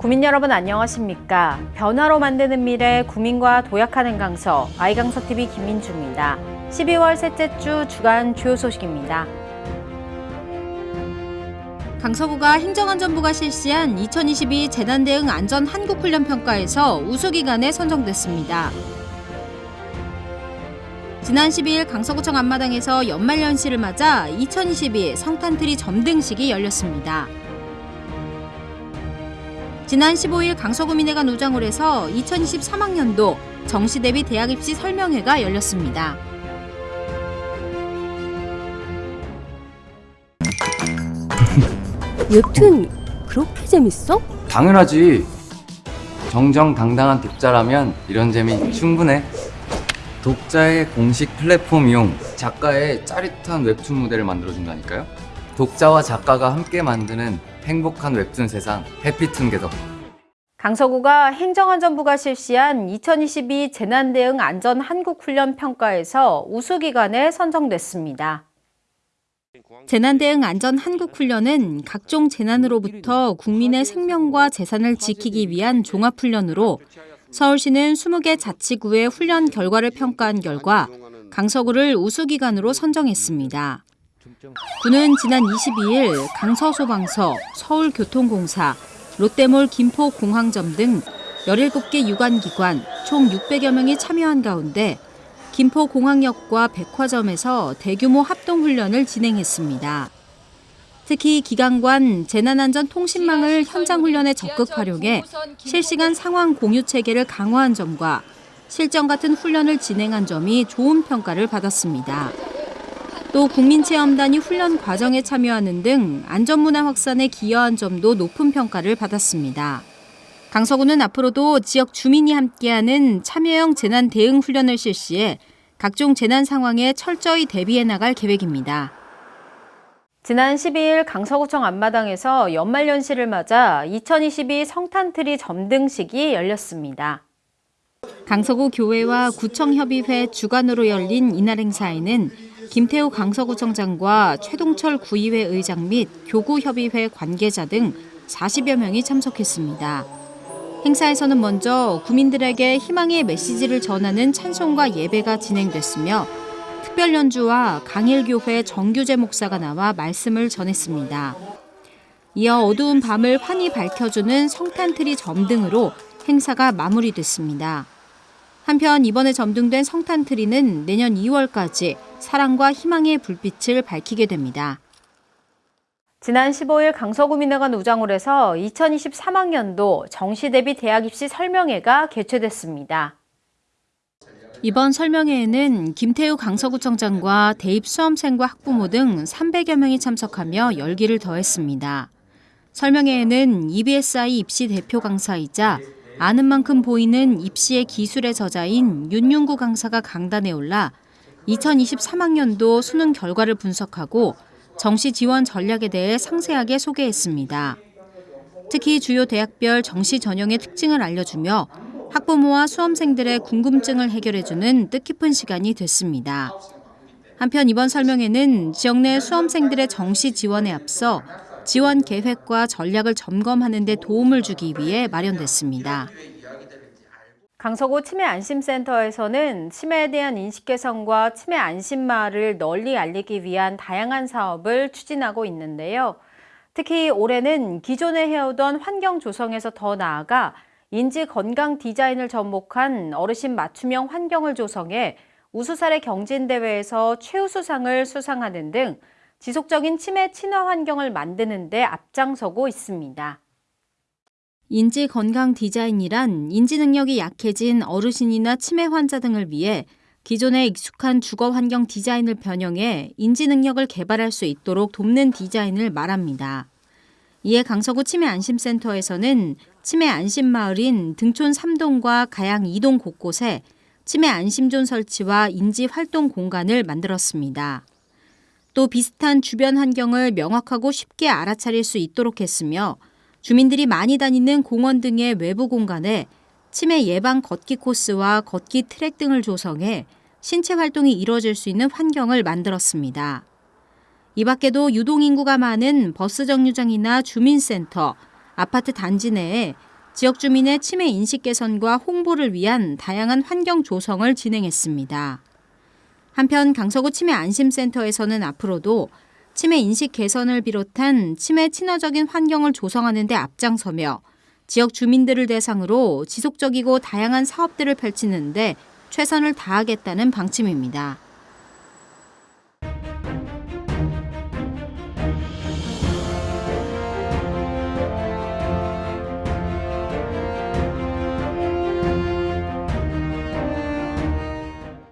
구민 여러분 안녕하십니까? 변화로 만드는 미래 구민과 도약하는 강서 아이강서TV 김민주입니다. 12월 셋째 주 주간 주요 소식입니다. 강서구가 행정안전부가 실시한 2022 재난 대응 안전 한국훈련 평가에서 우수 기관에 선정됐습니다. 지난 12일 강서구청 앞마당에서 연말연시를 맞아 2022 성탄트리 점등식이 열렸습니다. 지난 15일 강서구민회가 노장을 해서 2023학년도 정시 대비 대학 입시 설명회가 열렸습니다. 웹툰 그렇게 재밌어? 당연하지. 정정당당한 독자라면 이런 재미 충분해. 독자의 공식 플랫폼 이용, 작가의 짜릿한 웹툰 무대를 만들어준다니까요. 독자와 작가가 함께 만드는 행복한 웹툰 세상, 해피툰게더. 강서구가 행정안전부가 실시한 2022 재난대응 안전 한국훈련 평가에서 우수기관에 선정됐습니다. 재난대응 안전 한국훈련은 각종 재난으로부터 국민의 생명과 재산을 지키기 위한 종합훈련으로 서울시는 20개 자치구의 훈련 결과를 평가한 결과 강서구를 우수기관으로 선정했습니다. 구는 지난 22일 강서소방서, 서울교통공사, 롯데몰 김포공항점 등 17개 유관기관 총 600여 명이 참여한 가운데 김포공항역과 백화점에서 대규모 합동훈련을 진행했습니다. 특히 기관관 재난안전 통신망을 현장 훈련에 적극 활용해 실시간 상황 공유 체계를 강화한 점과 실전 같은 훈련을 진행한 점이 좋은 평가를 받았습니다. 또 국민체험단이 훈련 과정에 참여하는 등 안전문화 확산에 기여한 점도 높은 평가를 받았습니다. 강서구는 앞으로도 지역 주민이 함께하는 참여형 재난 대응 훈련을 실시해 각종 재난 상황에 철저히 대비해 나갈 계획입니다. 지난 12일 강서구청 앞마당에서 연말연시를 맞아 2022 성탄트리 점등식이 열렸습니다. 강서구 교회와 구청협의회 주관으로 열린 이날 행사에는 김태우 강서구청장과 최동철 구의회 의장 및 교구협의회 관계자 등 40여 명이 참석했습니다. 행사에서는 먼저 구민들에게 희망의 메시지를 전하는 찬송과 예배가 진행됐으며 특별 연주와 강일교회 정규재 목사가 나와 말씀을 전했습니다. 이어 어두운 밤을 환히 밝혀주는 성탄트리 점등으로 행사가 마무리됐습니다. 한편 이번에 점등된 성탄 트리는 내년 2월까지 사랑과 희망의 불빛을 밝히게 됩니다. 지난 15일 강서구민회관 우장을 해서 2023학년도 정시 대비 대학 입시 설명회가 개최됐습니다. 이번 설명회에는 김태우 강서구청장과 대입 수험생과 학부모 등 300여 명이 참석하며 열기를 더했습니다. 설명회에는 EBSI 입시 대표 강사이자 아는 만큼 보이는 입시의 기술의 저자인 윤윤구 강사가 강단에 올라 2023학년도 수능 결과를 분석하고 정시 지원 전략에 대해 상세하게 소개했습니다. 특히 주요 대학별 정시 전형의 특징을 알려주며 학부모와 수험생들의 궁금증을 해결해주는 뜻깊은 시간이 됐습니다. 한편 이번 설명회는 지역 내 수험생들의 정시 지원에 앞서 지원 계획과 전략을 점검하는 데 도움을 주기 위해 마련됐습니다. 강서구 치매 안심센터에서는 치매에 대한 인식 개선과 치매 안심마를 널리 알리기 위한 다양한 사업을 추진하고 있는데요. 특히 올해는 기존에 해오던 환경 조성에서 더 나아가 인지 건강 디자인을 접목한 어르신 맞춤형 환경을 조성해 우수사례 경진대회에서 최우수상을 수상하는 등 지속적인 치매 친화 환경을 만드는 데 앞장서고 있습니다. 인지 건강 디자인이란 인지 능력이 약해진 어르신이나 치매 환자 등을 위해 기존에 익숙한 주거 환경 디자인을 변형해 인지 능력을 개발할 수 있도록 돕는 디자인을 말합니다. 이에 강서구 치매 안심센터에서는 치매 안심마을인 등촌 3동과 가양 2동 곳곳에 치매 안심존 설치와 인지 활동 공간을 만들었습니다. 또 비슷한 주변 환경을 명확하고 쉽게 알아차릴 수 있도록 했으며 주민들이 많이 다니는 공원 등의 외부 공간에 치매 예방 걷기 코스와 걷기 트랙 등을 조성해 신체 활동이 이루어질 수 있는 환경을 만들었습니다. 이 밖에도 유동인구가 많은 버스 정류장이나 주민센터, 아파트 단지 내에 지역 주민의 치매 인식 개선과 홍보를 위한 다양한 환경 조성을 진행했습니다. 한편 강서구 치매 안심센터에서는 앞으로도 치매 인식 개선을 비롯한 치매 친화적인 환경을 조성하는 데 앞장서며 지역 주민들을 대상으로 지속적이고 다양한 사업들을 펼치는데 최선을 다하겠다는 방침입니다.